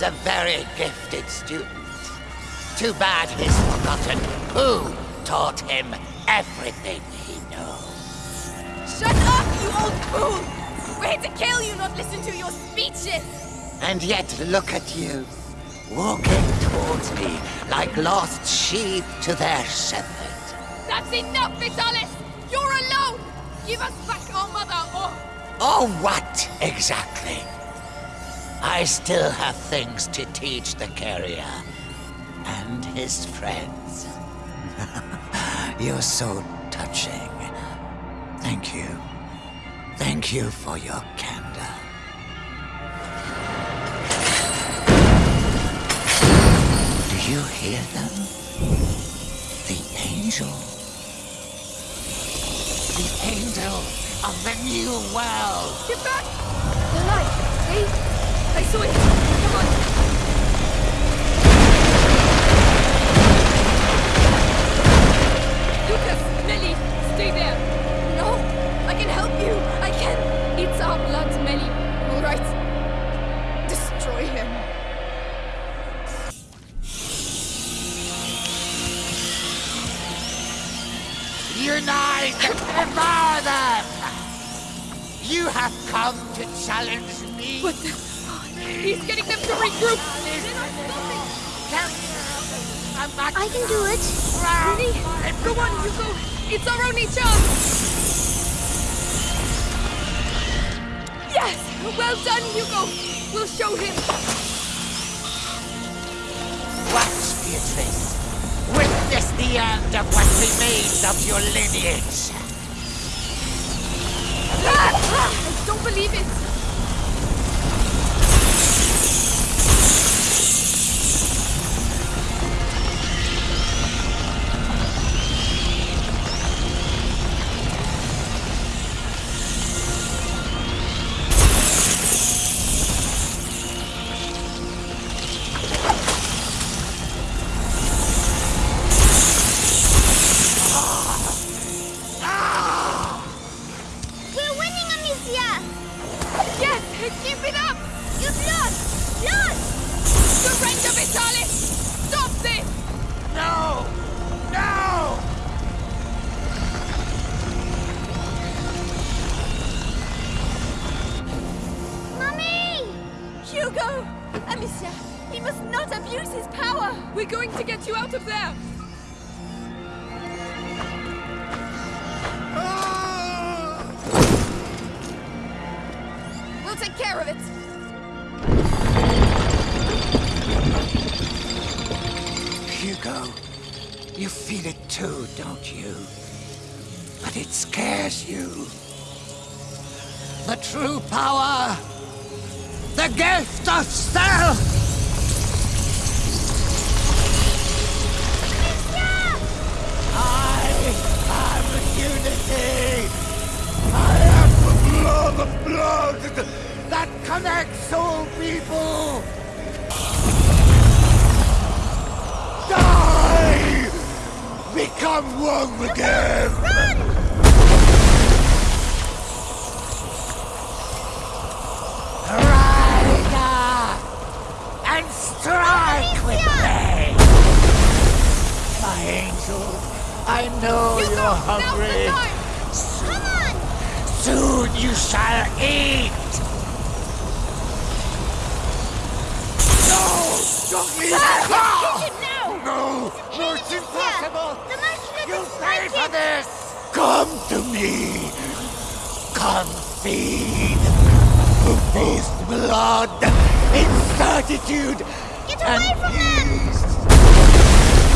he's a very gifted student. Too bad he's forgotten who taught him everything he knows. Shut up, you old fool! We're here to kill you, not listen to your speeches! And yet look at you, walking towards me like lost sheep to their shepherd. That's enough, Vitalis! You're alone! Give us back our mother, or... Or what, exactly? I still have things to teach the carrier and his friends. You're so touching. Thank you. Thank you for your candor. Do you hear them? The angel. The angel of the new world. Get back! The light! See? I saw it! Come on! Lucas! Melly! Stay there! No! I can help you! I can! It's our blood, Melly. All right. Destroy him. Unite! Devour them! You have come to challenge me. What the... He's getting them to regroup! I can do it. Really? Go on, go! It's our only chance! Yes! Well done, Hugo! We'll show him! Watch, Beatrice. Witness the end of what remains of your lineage. Ah, ah, I don't believe it! You out of there! We'll take care of it! Hugo, you feel it too, don't you? But it scares you. The true power! The gift of self! The blood of blood that connects all people! Die! Become one again! And strike with me! My angel, I know you're Now's the hungry. Time! Come on! Soon you shall eat! No! Don't leave it now! No! No, it's impossible! The monkey You pay for it! this! Come to me! Come feed! To taste blood in certitude Get and away from them! peace!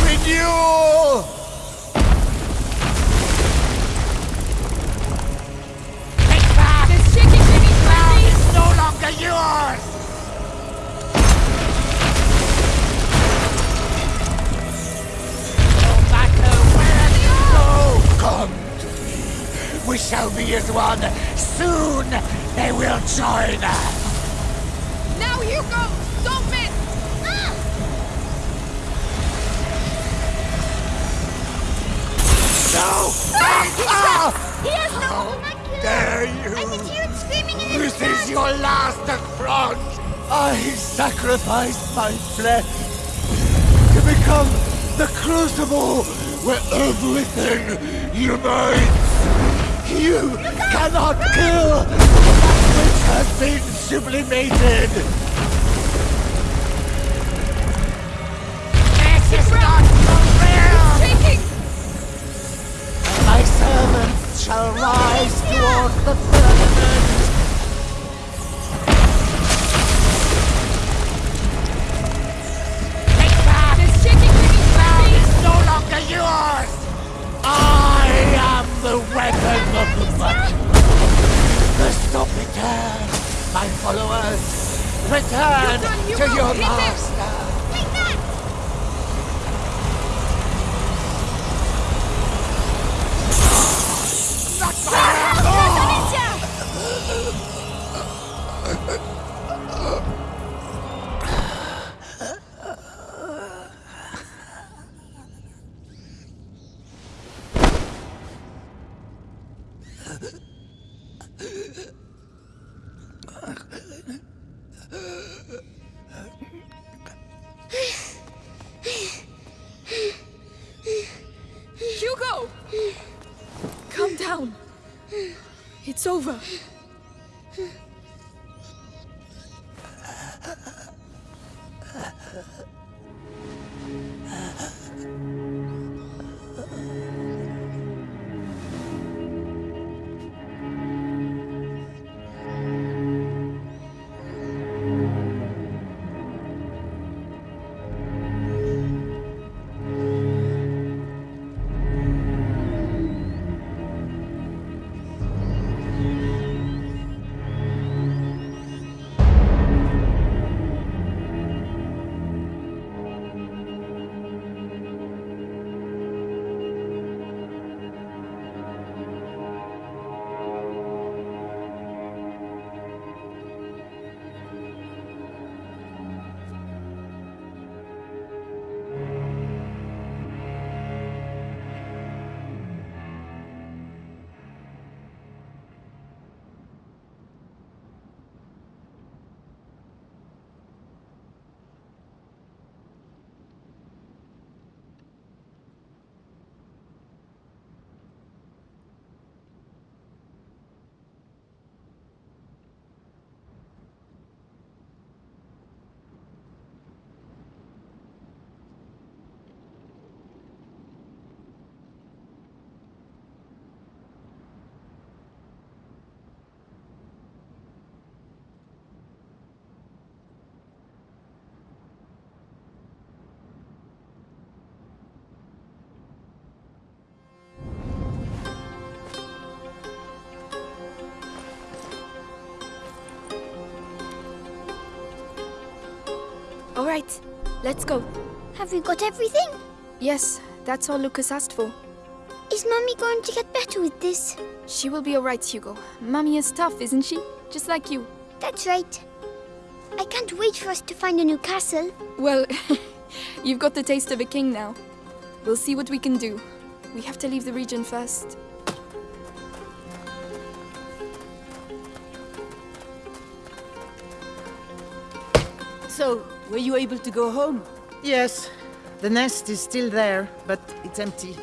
Renewal! Longer yours! No matter where you go, come to me. We shall be as one. Soon they will join us. Now, Hugo! Don't miss! Ah! No! Ah! Ah! He has no Dare I can hear it screaming in This is your last affront! I sacrificed my flesh to become the crucible where everything unites! You cannot kill that which has been sublimated! Shall rise toward the firmament! Take that! Beneath my Ground is no longer yours! I am the weapon of the much. The stop return, my followers. Return done, to your master. All right, let's go. Have you got everything? Yes, that's all Lucas asked for. Is Mummy going to get better with this? She will be all right, Hugo. Mummy is tough, isn't she? Just like you. That's right. I can't wait for us to find a new castle. Well, you've got the taste of a king now. We'll see what we can do. We have to leave the region first. So, were you able to go home? Yes, the nest is still there, but it's empty.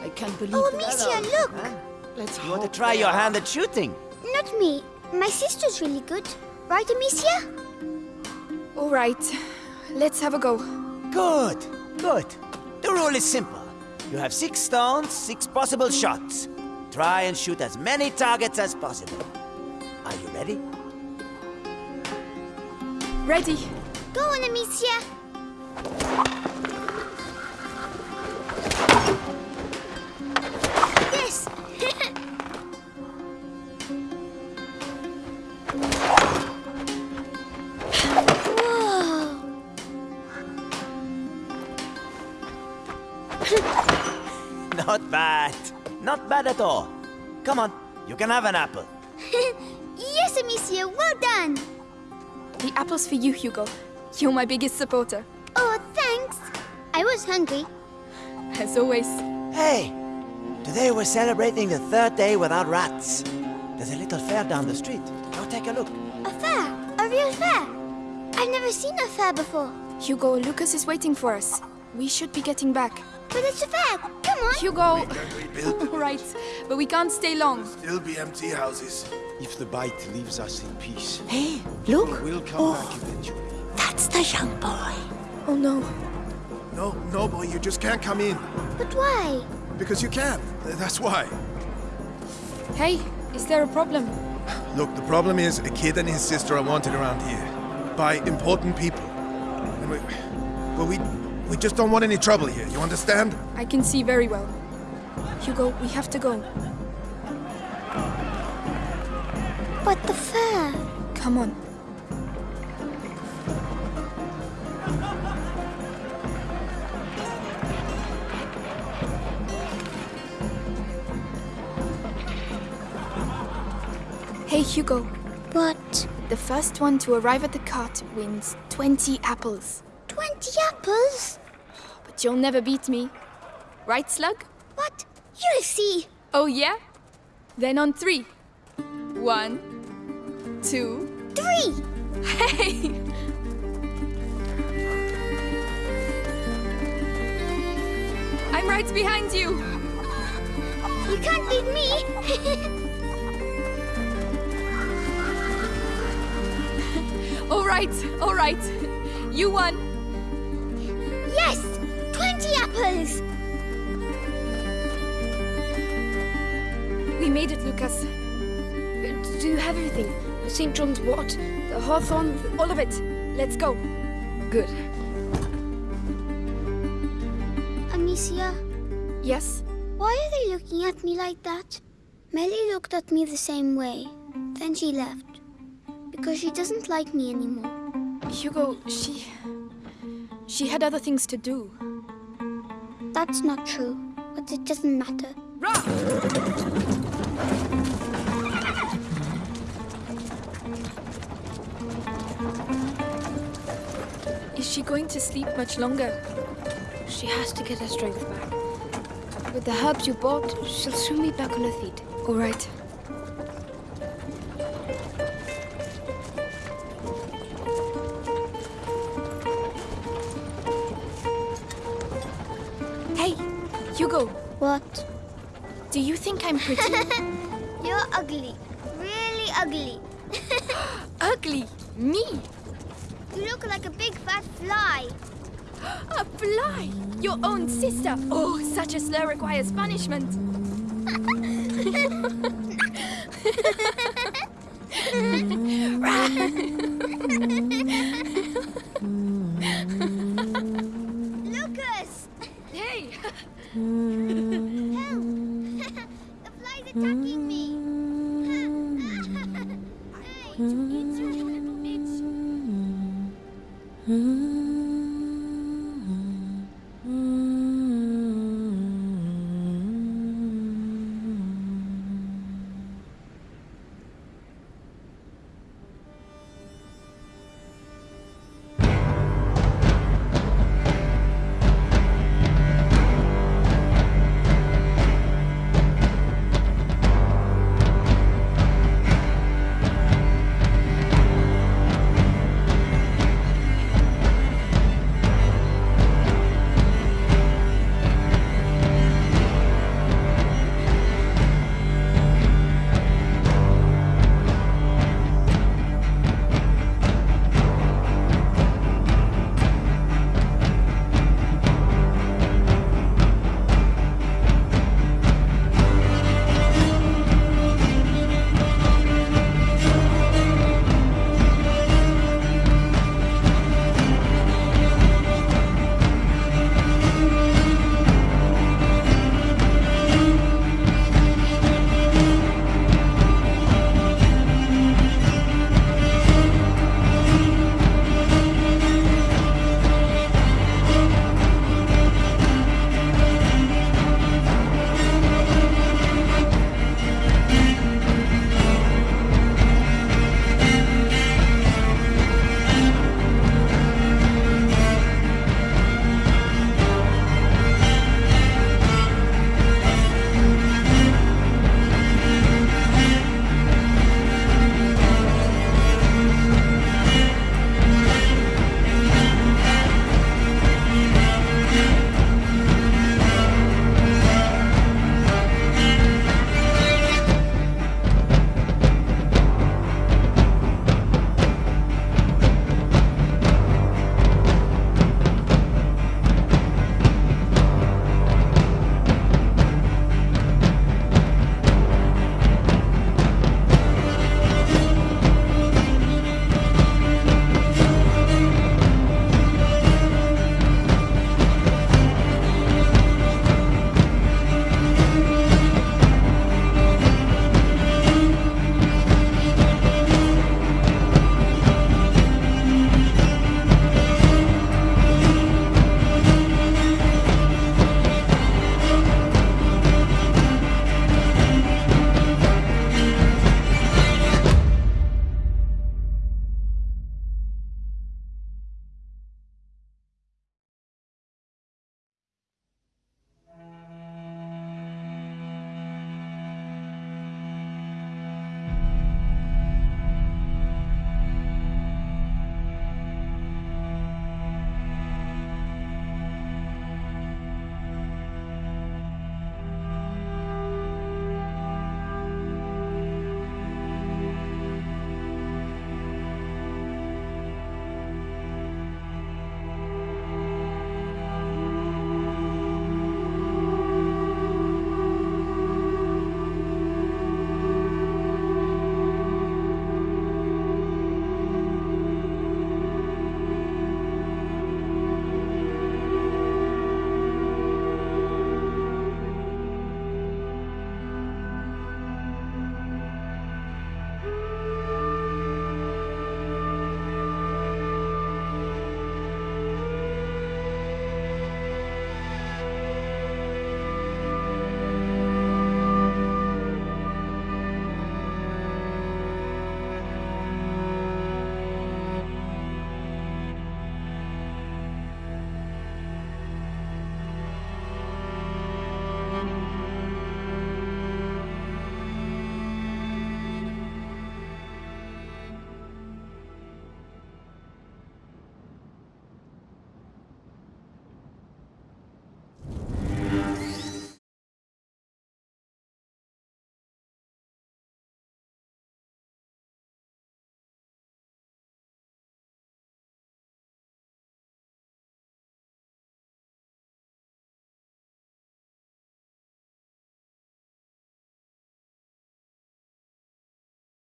I can't believe it. Oh, that. Amicia, look! Let's You want to try your hand at shooting? Not me. My sister's really good. Right, Amicia? All right, let's have a go. Good, good. The rule is simple. You have six stones, six possible shots. Try and shoot as many targets as possible. Are you ready? Ready? Go on, Amicia. Yes. Whoa. Not bad. Not bad at all. Come on, you can have an apple. The apple's for you, Hugo. You're my biggest supporter. Oh, thanks. I was hungry. As always. Hey, today we're celebrating the third day without rats. There's a little fair down the street. Go take a look. A fair? A real fair? I've never seen a fair before. Hugo, Lucas is waiting for us. We should be getting back. But it's a fair. Come on. Hugo! Built right, but we can't stay long. still be empty houses. If the bite leaves us in peace, Hey, look! we'll come oh, back eventually. That's the young boy. Oh no. No, no, boy, you just can't come in. But why? Because you can't. That's why. Hey, is there a problem? Look, the problem is a kid and his sister are wanted around here by important people. And we, well, we, we just don't want any trouble here. You understand? I can see very well. Hugo, we have to go. But the fair. Come on. Hey Hugo, What? the first one to arrive at the cart wins 20 apples. Twenty apples? But you'll never beat me. Right, Slug? What? You'll see. Oh yeah? Then on three. One, two, Three. Hey! I'm right behind you! You can't beat me. All right, all right. You won. yes. Twenty apples. We made it, Lucas. Do you have everything? The St. John's wort, the hawthorn, all of it. Let's go. Good. Amicia, Yes? why are they looking at me like that? Melly looked at me the same way. Then she left. Because she doesn't like me anymore. Hugo, she. She had other things to do. That's not true. But it doesn't matter. Is she going to sleep much longer? She has to get her strength back. With the herbs you bought, she'll soon be back on her feet. All right. Hey, Hugo, What? do you think I'm pretty? You're ugly. Really ugly. ugly? Fly! Your own sister! Oh, such a slur requires punishment. right.